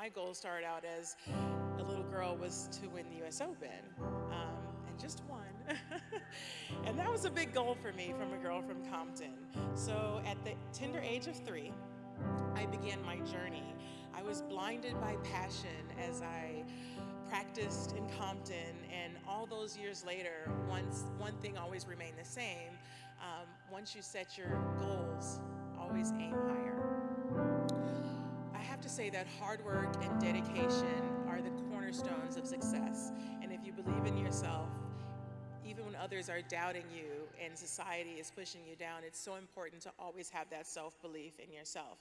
my goal started out as a little girl was to win the US Open, um, and just one. and that was a big goal for me from a girl from Compton. So at the tender age of three, I began my journey. I was blinded by passion as I practiced in Compton, and all those years later, once, one thing always remained the same. Um, once you set your goals, say that hard work and dedication are the cornerstones of success. And if you believe in yourself, even when others are doubting you and society is pushing you down, it's so important to always have that self-belief in yourself.